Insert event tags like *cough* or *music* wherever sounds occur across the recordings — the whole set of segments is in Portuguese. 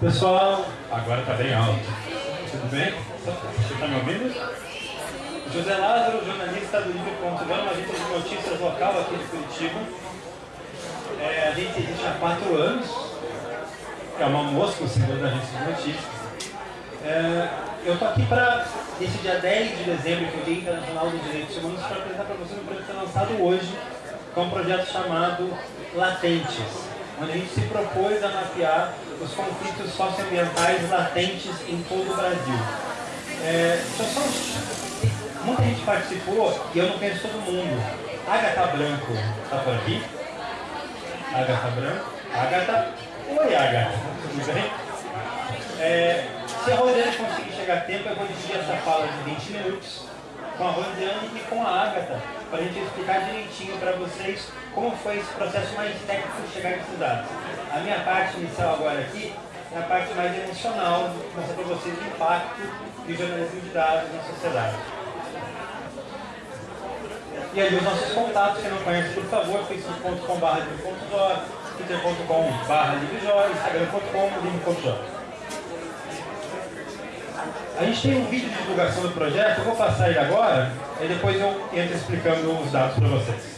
Pessoal, agora está bem alto. Tudo bem? Você está me ouvindo? José Lázaro, jornalista do Livro.com, uma agência de notícias local aqui de Curitiba. É, a gente existe há quatro anos. É uma mosca, o senhor da agência de notícias. É, eu estou aqui para, esse dia 10 de dezembro, que é o Dia Internacional dos Direitos Humanos, para apresentar para vocês um projeto lançado hoje, que é um projeto chamado Latentes onde a gente se propôs a mapear os conflitos socioambientais latentes em todo o Brasil. É, só, muita gente participou e eu não conheço todo mundo. Agatha Branco está por aqui? Agatha Branco? Agatha? Oi, Agatha. Tudo bem? É, se a Rosiane conseguir chegar a tempo, eu vou dividir essa fala de 20 minutos com a Rosiane e com a Agatha, para a gente explicar direitinho para vocês como foi esse processo mais técnico de chegar nesses dados. A minha parte inicial agora aqui é a parte mais emocional, mostrar para vocês o impacto do jornalismo de dados na sociedade. E ali os nossos contatos, quem não conhece, por favor, facebook.com.br twitter.com.br instagram.com.br a gente tem um vídeo de divulgação do projeto, eu vou passar ele agora, e depois eu entro explicando os dados para vocês.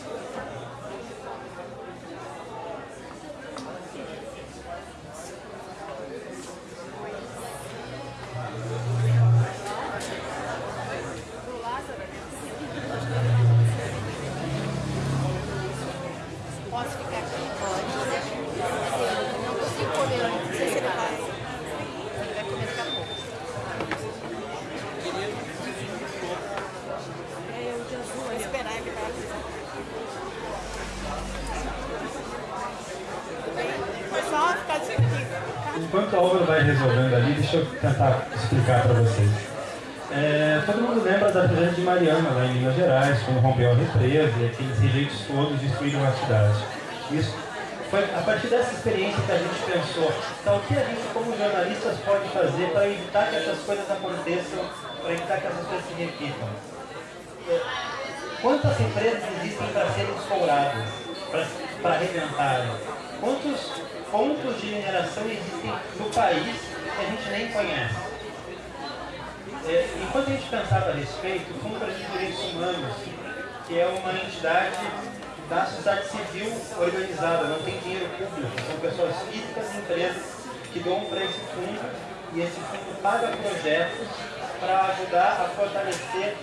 Quando rompeu a represa aqueles rejeitos todos destruíram a cidade. Isso foi a partir dessa experiência que a gente pensou, então o que a gente como jornalistas pode fazer para evitar que essas coisas aconteçam, para evitar que essas coisas se repitam? Quantas empresas existem para serem escouradas, para arrebentarem? Quantos pontos de mineração existem no país que a gente nem conhece. É, enquanto a gente pensava a respeito, o Fundo os Direitos Humanos, que é uma entidade da sociedade civil organizada, não tem dinheiro público, são pessoas físicas e empresas que dão para esse fundo e esse fundo paga projetos para ajudar a fortalecer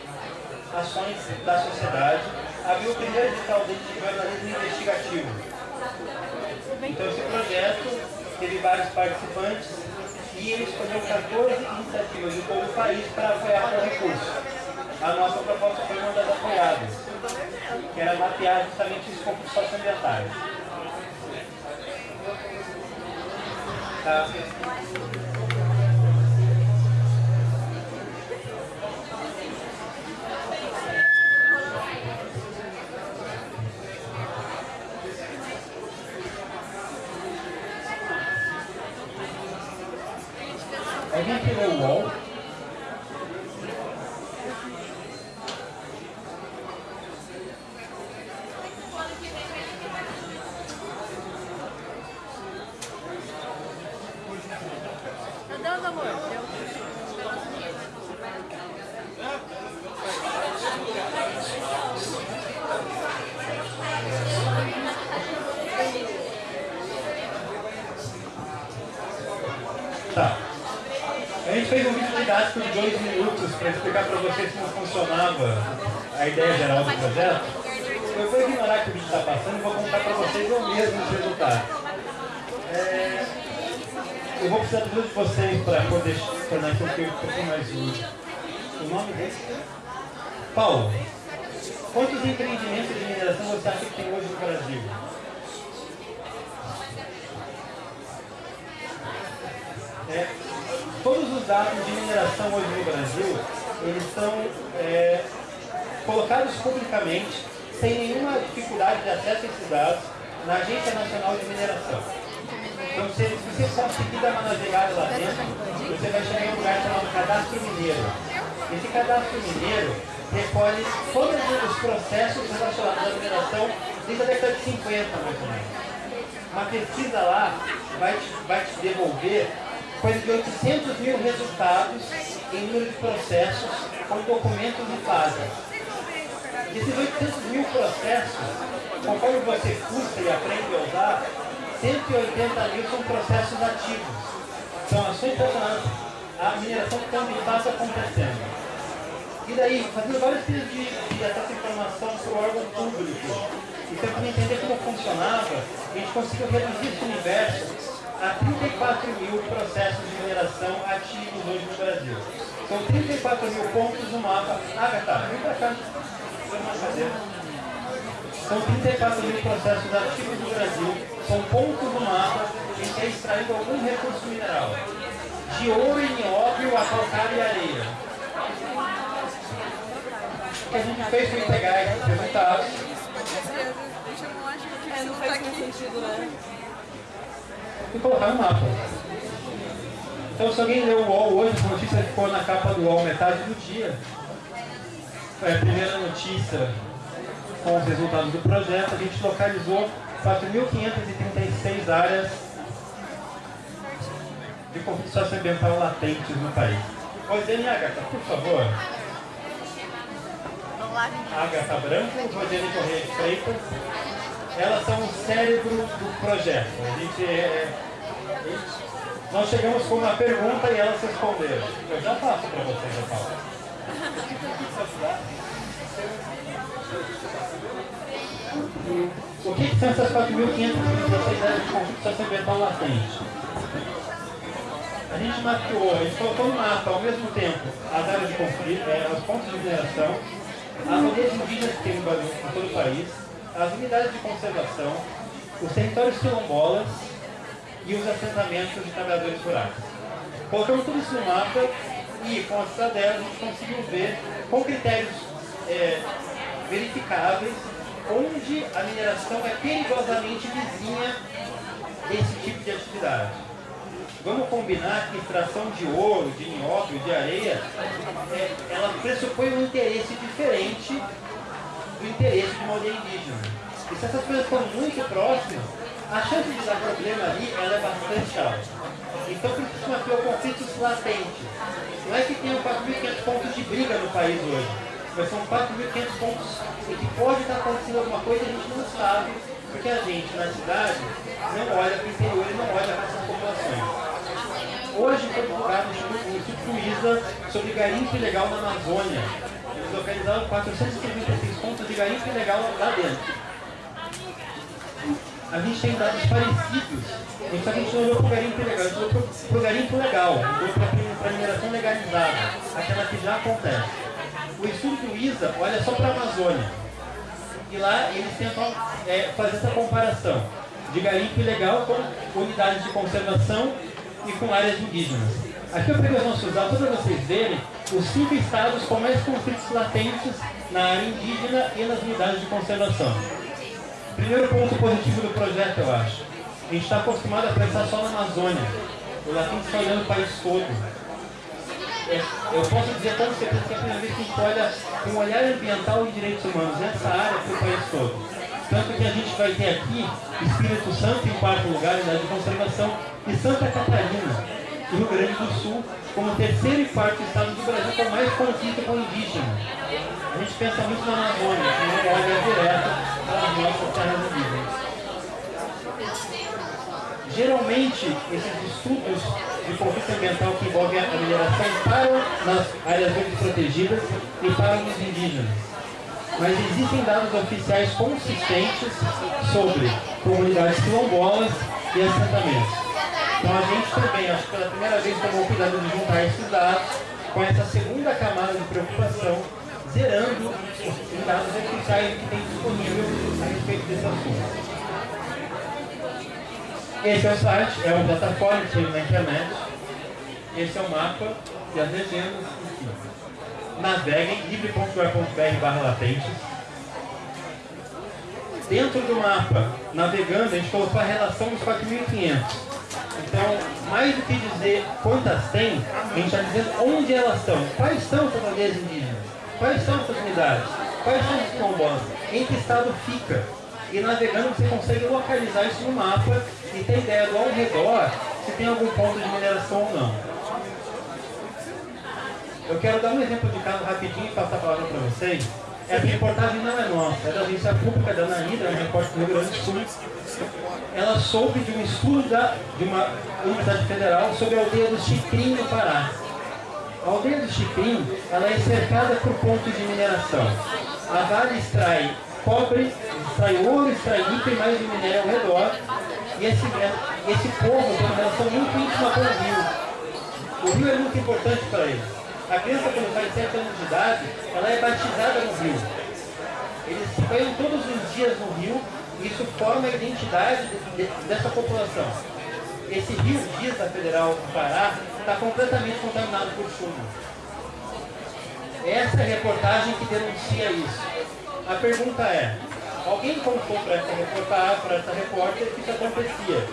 ações da sociedade. Abriu o primeiro edital de jornalismo investigativo, então esse projeto teve vários participantes e ele escolheu 14 iniciativas de todo o país para apoiar o recurso. A nossa proposta foi uma das apoiadas, que era mapear justamente os conflitos socioambientais. Tá. Alguém aqui leu fez um vídeo didático de dois minutos para explicar para vocês como funcionava a ideia geral do projeto. Eu vou ignorar que o vídeo está passando e vou contar para vocês eu mesmo os resultados. É... Eu vou precisar de vocês para poder tornar isso um pouquinho mais útil. O nome desse? Paulo, quantos empreendimentos de mineração você acha que tem hoje no Brasil? É, todos os dados de mineração hoje no Brasil, eles são é, colocados publicamente, sem nenhuma dificuldade de acesso a esses dados, na Agência Nacional de Mineração. Então, se, você conseguir dar uma navegada lá dentro, você vai chegar em um lugar chamado Cadastro Mineiro. Esse Cadastro Mineiro recolhe todos os processos relacionados à mineração desde a década de 50, mais ou menos. Uma pesquisa lá vai te, vai te devolver coisa de 800 mil resultados em número de processos com documentos e fases. Desses 800 mil processos, conforme você cursa e aprende a usar, 180 mil são processos ativos. São ações relacionadas à mineração que de fato acontecendo. E daí, fazendo vários tipos de, de acesso à informação para o órgão público, e tentando entender como funcionava, a gente conseguiu reduzir esse universo a 34 mil processos de mineração ativos hoje no Brasil. São 34 mil pontos no mapa. Agatha, vem para cá. São 34 mil processos ativos no Brasil, são pontos no mapa em que é extraído algum recurso mineral. De ouro e nióbio a calcário e areia o que a gente fez foi pegar esses resultados. É, não faz muito sentido, né? E colocar no mapa. Então, se alguém leu o UOL hoje, a notícia ficou na capa do UOL metade do dia, foi a primeira notícia com os resultados do projeto. A gente localizou 4.536 áreas de conflito socioambiental latentes no país. Rosane Agatha, por favor. Agatha Branco, Rosane Correia de Freitas. Elas são o cérebro do projeto. A gente é, é, nós chegamos com uma pergunta e elas responderam. Eu já passo para vocês a palavra. O que, que são essas 4.536 áreas de conflito socioambiental latente? A gente mapeou, a gente colocou no mapa ao mesmo tempo as áreas de conflito, é, os pontos de mineração, as aldeias indígenas que tem no em todo o país, as unidades de conservação, os territórios quilombolas e os assentamentos de trabalhadores rurais. Colocamos tudo isso no mapa e com as estratégias a gente conseguiu ver com critérios é, verificáveis onde a mineração é perigosamente vizinha desse tipo de atividade. Vamos combinar que extração de ouro, de nióbio, de areia, é, ela pressupõe um interesse diferente do interesse de uma aldeia indígena. E se essas coisas estão muito próximas, a chance de dar problema ali ela é bastante alta. Então por isso se mapeou conflitos latentes. Não é que tenham 4.500 pontos de briga no país hoje, mas são 4.500 pontos em que pode estar acontecendo alguma coisa e a gente não sabe, porque a gente na cidade não olha para o interior e não olha para essas populações. Hoje foi divulgado o Instituto ISA sobre garimpo ilegal na Amazônia. Eles localizaram 436 pontos de garimpo ilegal lá dentro. A gente tem dados parecidos, só que a gente não olhou para o garimpo ilegal, a gente olhou para o garimpo legal, olhou para a mineração legalizada, aquela que já acontece. O estudo do ISA olha só para a Amazônia. E lá eles tentam é, fazer essa comparação de garimpo ilegal com unidades de conservação e com áreas indígenas. Aqui eu peguei os nossos dados para vocês verem os cinco estados com mais conflitos latentes na área indígena e nas unidades de conservação. Primeiro ponto positivo do projeto, eu acho. A gente está acostumado a pensar só na Amazônia. O latente está olhando o país todo. É, eu posso dizer com certeza que é a primeira vez que a gente olha com um olhar ambiental e direitos humanos nessa área para o país todo. Tanto que a gente vai ter aqui Espírito Santo em quarto lugar, unidade de conservação, e Santa Catarina, Rio Grande do Sul, como terceiro e quarto estado do Brasil com mais conflito com indígena. A gente pensa muito na Amazônia, que não olha direto para as nossas terras indígenas. Geralmente, esses estudos de conflito ambiental que envolvem a mineração param nas áreas verdes protegidas e param nos indígenas mas existem dados oficiais consistentes sobre comunidades quilombolas e assentamentos. Então a gente também, acho que pela primeira vez, tomou cuidado de juntar esses dados com essa segunda camada de preocupação, zerando os dados oficiais que tem disponível a respeito desse assunto. Esse é o site, é uma plataforma que na internet. Esse é o mapa e as legendas, naveguem livre.gov.br barra latentes. Dentro do mapa, navegando, a gente colocou a relação dos 4.500. Então, mais do que dizer quantas tem, a gente está dizendo onde elas estão. Quais são essas aldeias indígenas? Quais são essas unidades? Quais são os quilombolas? Em que estado fica? E navegando você consegue localizar isso no mapa e ter ideia do ao redor se tem algum ponto de mineração ou não. Eu quero dar um exemplo de caso rapidinho e passar a palavra para vocês. Essa reportagem não é nossa, é da agência pública da Anaída, é uma repórter do Rio Grande do Sul. Ela soube de um estudo da, de uma Universidade Federal sobre a aldeia do Chicrim, no Pará. A aldeia do Chicrim ela é cercada por pontos de mineração. A Vale extrai cobre, extrai ouro, extrai níquel e mais um minério ao redor. E esse, esse povo tem uma relação muito íntima com o rio. O rio é muito importante para eles. A criança, quando faz 7 anos de idade, ela é batizada no rio. Eles se banham todos os dias no rio e isso forma a identidade de, de, dessa população. Esse rio Dias da Federal Pará está completamente contaminado por chumbo. Essa é a reportagem que denuncia isso. A pergunta é, alguém contou para essa essa repórter que isso acontecia.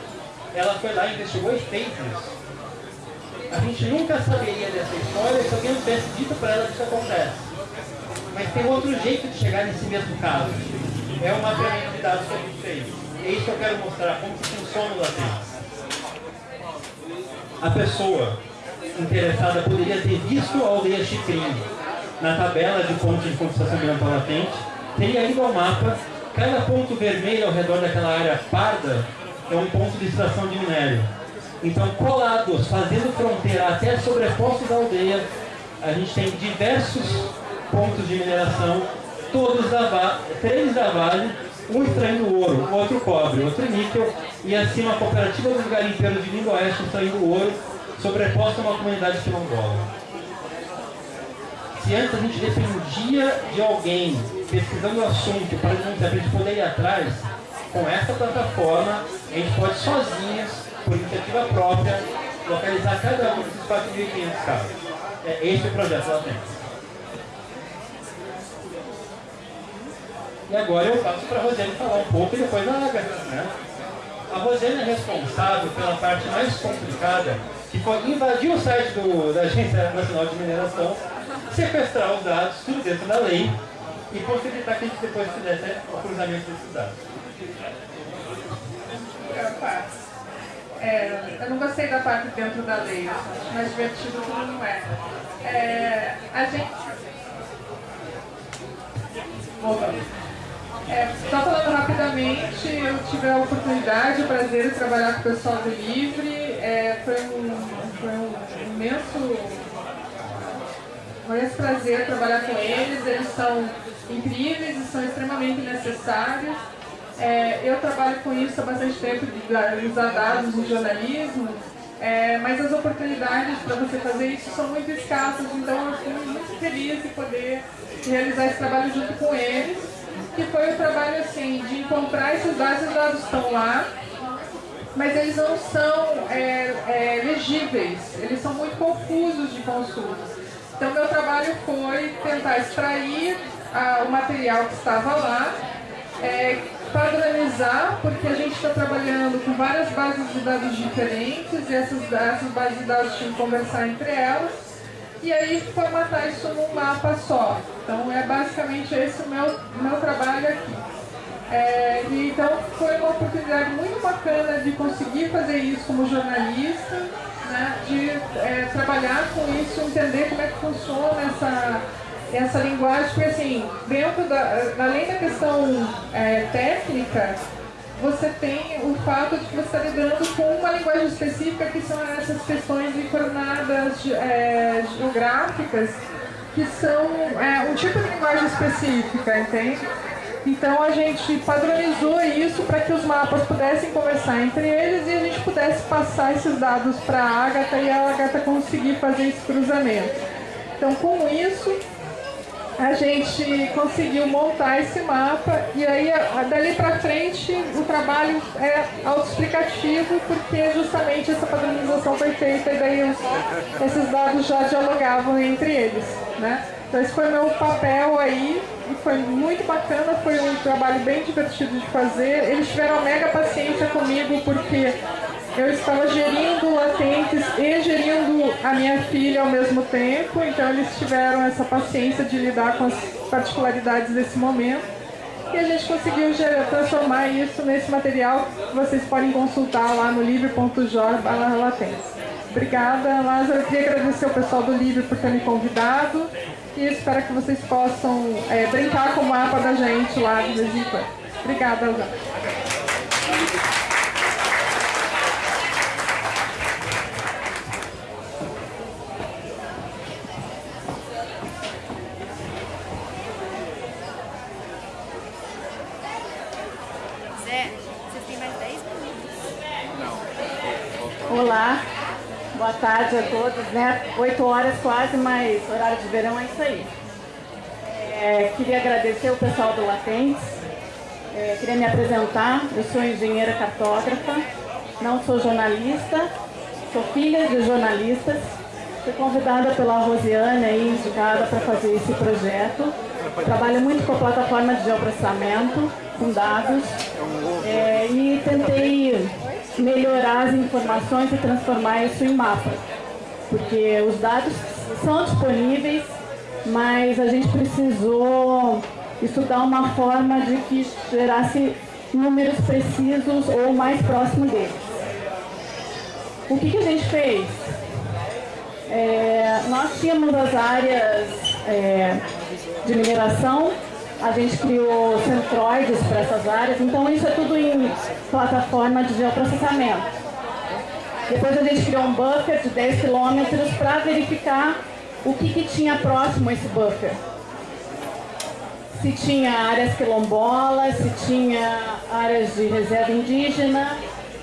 Ela foi lá, investigou e fez isso. A gente nunca saberia dessa história se alguém tivesse dito para ela que isso acontece. Mas tem outro jeito de chegar nesse mesmo caso. É uma mapeamento de dados que a gente fez. É isso que eu quero mostrar, como que funciona o latente. A pessoa interessada poderia ter visto a aldeia Chicrim na tabela de pontos de concentração ambiental latente, teria ido ao mapa, cada ponto vermelho ao redor daquela área parda é um ponto de extração de minério. Então, colados, fazendo fronteira até sobrepostos da aldeia, a gente tem diversos pontos de mineração, todos da vale, três da Vale, um extraindo ouro, outro cobre, outro níquel, e acima a cooperativa dos garimpeiros de Lindo Oeste extraindo ouro, sobreposta a uma comunidade quilombola. Se antes a gente dependia de alguém pesquisando o assunto para a gente poder ir atrás, com essa plataforma, a gente pode sozinhos por iniciativa própria, localizar cada um desses 4.500 casos. É esse o projeto lá dentro. E agora eu passo para a Rosane falar um pouco e depois a Agatha. Né? A Rosane é responsável pela parte mais complicada, que foi invadir o site do, da Agência Nacional de Mineração, sequestrar os dados, tudo dentro da lei, e possibilitar que a gente depois fizesse o cruzamento desses dados. Opa. É, eu não gostei da parte dentro da lei, mais divertido que não é. é a gente. Voltando. É, só falando rapidamente, eu tive a oportunidade, o prazer de trabalhar com o pessoal do Livre. É, foi, um, foi um imenso, um imenso prazer trabalhar com eles. Eles são incríveis e são extremamente necessários. É, eu trabalho com isso há bastante tempo, de usar dados no jornalismo, é, mas as oportunidades para você fazer isso são muito escassas, então eu fui muito feliz de poder realizar esse trabalho junto com eles, que foi o trabalho assim, de encontrar esses dados, os dados estão lá, mas eles não são é, é, legíveis, eles são muito confusos de consulta. Então meu trabalho foi tentar extrair ah, o material que estava lá, é, padronizar, porque a gente está trabalhando com várias bases de dados diferentes e essas, essas bases de dados tinham que conversar entre elas e aí formatar isso num mapa só. Então é basicamente esse o meu, meu trabalho aqui. É, e, então foi uma oportunidade muito bacana de conseguir fazer isso como jornalista, né, de é, trabalhar com isso, entender como é que funciona essa essa linguagem, porque assim, dentro da, além da questão é, técnica, você tem o fato de que você está lidando com uma linguagem específica, que são essas questões de coordenadas é, geográficas, que são é, um tipo de linguagem específica, entende? Então a gente padronizou isso para que os mapas pudessem conversar entre eles e a gente pudesse passar esses dados para a Agatha e a Agatha conseguir fazer esse cruzamento. Então com isso, a gente conseguiu montar esse mapa e aí dali para frente o trabalho é autoexplicativo porque justamente essa padronização foi feita e daí os, esses dados já dialogavam entre eles, né? Então esse foi meu papel aí e foi muito bacana, foi um trabalho bem divertido de fazer. Eles tiveram mega paciência comigo porque eu estava gerindo latentes e gerindo a minha filha ao mesmo tempo, então eles tiveram essa paciência de lidar com as particularidades desse momento. e a gente conseguiu gerar, transformar isso nesse material que vocês podem consultar lá no livre.jor.latentes. Obrigada, Lázaro. Eu queria agradecer ao pessoal do Livre por ter me convidado e espero que vocês possam é, brincar com o mapa da gente lá de vez em quando. Obrigada, Lázaro. Têm mais 10 minutos. Olá, boa tarde a todos, né? 8 horas quase, mas horário de verão é isso aí. É, queria agradecer o pessoal do Latentes, é, queria me apresentar, eu sou engenheira cartógrafa, não sou jornalista, sou filha de jornalistas, fui convidada pela Rosiane aí, indicada para fazer esse projeto. Trabalho muito com a plataforma de geoprocessamento, com dados, é, e tentei melhorar as informações e transformar isso em mapa. Porque os dados são disponíveis, mas a gente precisou estudar uma forma de que gerasse números precisos ou mais próximo deles. O que, que a gente fez? É, nós tínhamos as áreas é, de mineração, a gente criou centroides para essas áreas, então isso é tudo em plataforma de geoprocessamento. Depois a gente criou um buffer de 10 quilômetros para verificar o que, que tinha próximo a esse buffer. Se tinha áreas quilombolas, se tinha áreas de reserva indígena,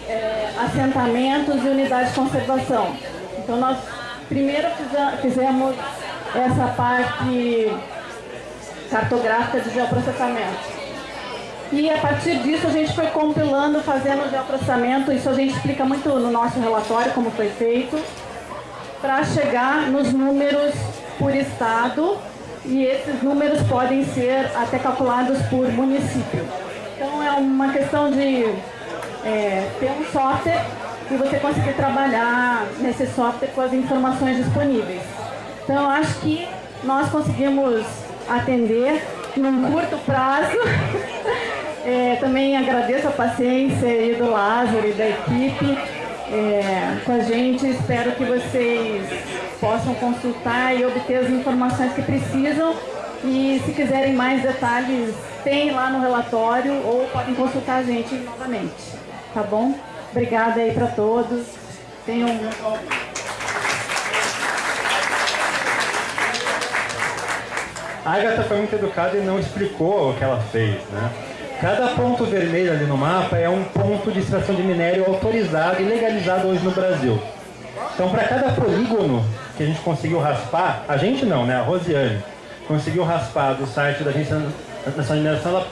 é, assentamentos e unidades de conservação. Então nós primeiro fizemos essa parte cartográfica de geoprocessamento. E a partir disso a gente foi compilando, fazendo geoprocessamento, isso a gente explica muito no nosso relatório como foi feito, para chegar nos números por estado e esses números podem ser até calculados por município. Então é uma questão de é, ter um software e você conseguir trabalhar nesse software com as informações disponíveis. Então eu acho que nós conseguimos atender num curto prazo. *laughs* É, também agradeço a paciência aí do Lázaro e da equipe é, com a gente. Espero que vocês possam consultar e obter as informações que precisam. E se quiserem mais detalhes, tem lá no relatório ou podem consultar a gente novamente. Tá bom? Obrigada aí para todos. Tenham A Agatha foi muito educada e não explicou o que ela fez, né? Cada ponto vermelho ali no mapa é um ponto de extração de minério autorizado e legalizado hoje no Brasil. Então, para cada polígono que a gente conseguiu raspar, a gente não, né? A Rosiane conseguiu raspar do site da Agência Nacional de Mineração, ela,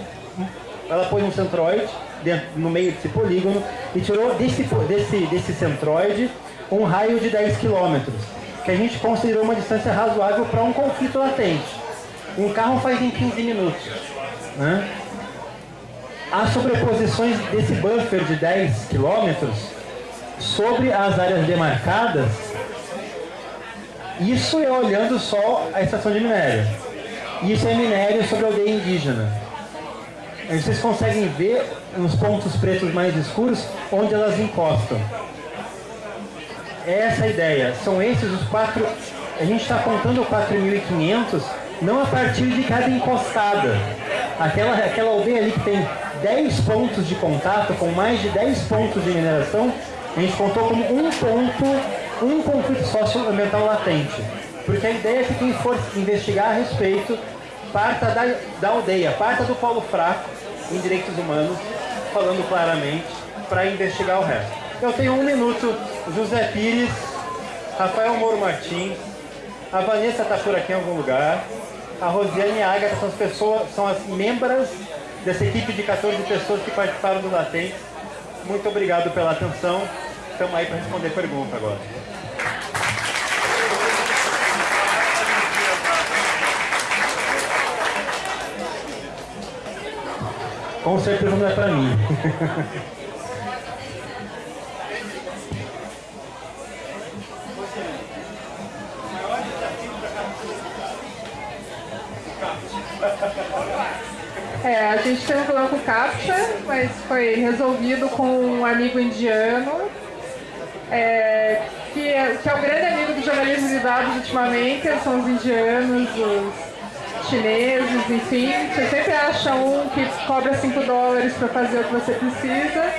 ela pôs um centroide dentro, no meio desse polígono e tirou desse, desse, desse centroide um raio de 10 quilômetros, que a gente considerou uma distância razoável para um conflito latente. Um carro faz em 15 minutos. Né? As sobreposições desse buffer de 10 quilômetros sobre as áreas demarcadas, isso é olhando só a estação de minério. Isso é minério sobre a aldeia indígena. Vocês conseguem ver nos pontos pretos mais escuros onde elas encostam. Essa é a ideia. São esses os quatro. A gente está contando 4.500 não a partir de cada encostada. Aquela, aquela aldeia ali que tem 10 pontos de contato, com mais de 10 pontos de mineração, a gente contou como um ponto, um conflito socioambiental latente. Porque a ideia é que quem for investigar a respeito parta da, da aldeia, parta do polo fraco em direitos humanos, falando claramente, para investigar o resto. Eu tenho um minuto, José Pires, Rafael Moro Martins, a Vanessa está por aqui em algum lugar, a Rosiane e a Agatha são as pessoas, são as membras dessa equipe de 14 pessoas que participaram do Latente. Muito obrigado pela atenção. Estamos aí para responder pergunta agora. Com certeza não é para mim. *laughs* É, a gente teve um problema com CAPTCHA, mas foi resolvido com um amigo indiano, é, que, é, que é o grande amigo do jornalismo de dados ultimamente, são os indianos, os chineses, enfim. Você sempre acha um que cobra 5 dólares para fazer o que você precisa.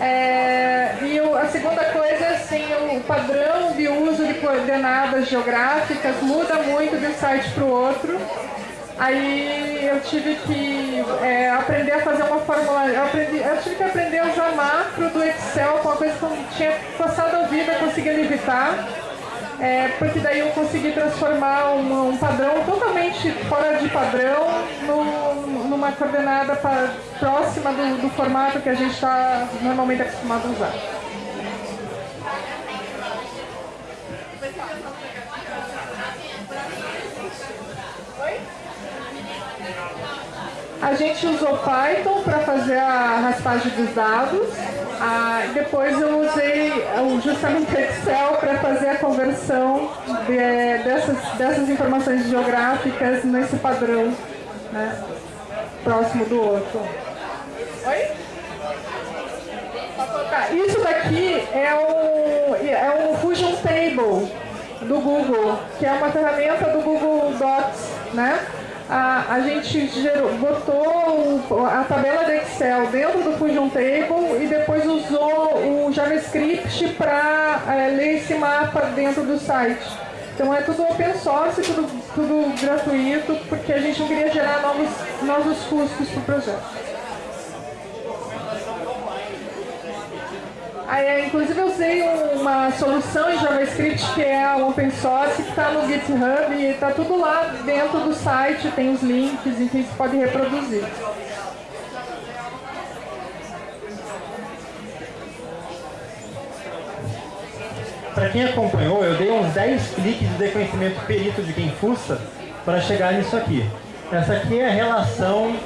É, e o, a segunda coisa é assim, o padrão de uso de coordenadas geográficas muda muito de um site para o outro. Aí eu tive que é, aprender a fazer uma fórmula. Eu, aprendi, eu tive que aprender a usar macro do Excel, com uma coisa que eu tinha passado a vida conseguindo evitar. É, porque daí eu consegui transformar um, um, padrão totalmente fora de padrão no, numa coordenada pra, próxima do, do formato que a gente está normalmente acostumado a usar. A gente usou Python para fazer a raspagem dos dados. Ah, depois eu usei justamente Excel para fazer a conversão de, dessas, dessas informações geográficas nesse padrão né, próximo do outro. Oi? Isso daqui é um, é um Fusion Table do Google, que é uma ferramenta do Google Docs, né? A, a gente gerou, botou a tabela de Excel dentro do Fusion Table e depois usou o JavaScript para é, ler esse mapa dentro do site. Então é tudo open source, tudo, tudo gratuito, porque a gente não queria gerar novos, novos custos para o projeto. Aí, inclusive eu usei uma solução em JavaScript que é a open source, que está no GitHub e está tudo lá dentro do site, tem os links, enfim, você pode reproduzir. Para quem acompanhou, eu dei uns 10 cliques de reconhecimento perito de quem fuça para chegar nisso aqui. Essa aqui é a relação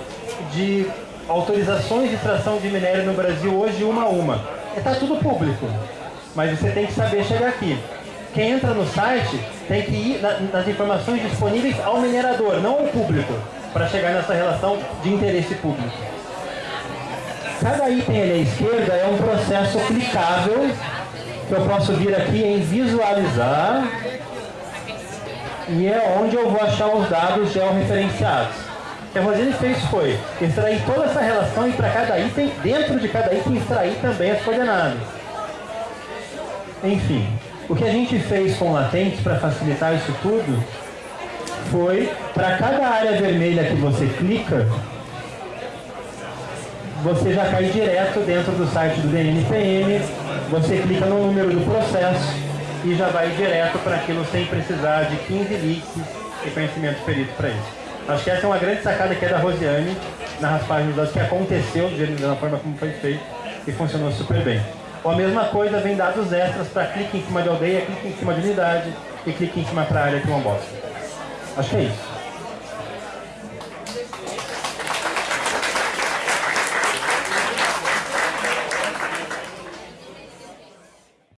de autorizações de extração de minério no Brasil hoje uma a uma está tudo público, mas você tem que saber chegar aqui. Quem entra no site tem que ir nas informações disponíveis ao minerador, não ao público, para chegar nessa relação de interesse público. Cada item ali à esquerda é um processo clicável que eu posso vir aqui em visualizar e é onde eu vou achar os dados georreferenciados que a Rosine fez foi extrair toda essa relação e para cada item, dentro de cada item, extrair também as coordenadas. Enfim, o que a gente fez com latentes para facilitar isso tudo foi, para cada área vermelha que você clica, você já cai direto dentro do site do DNPM, você clica no número do processo e já vai direto para aquilo sem precisar de 15 leaks e conhecimento perito para isso. Acho que essa é uma grande sacada que é da Rosiane na raspagem dos dados que aconteceu da forma como foi feito e funcionou super bem. Ou a mesma coisa, vem dados extras para clique em cima de aldeia, clique em cima de unidade e clique em cima para área que é uma bosta. Acho que é isso.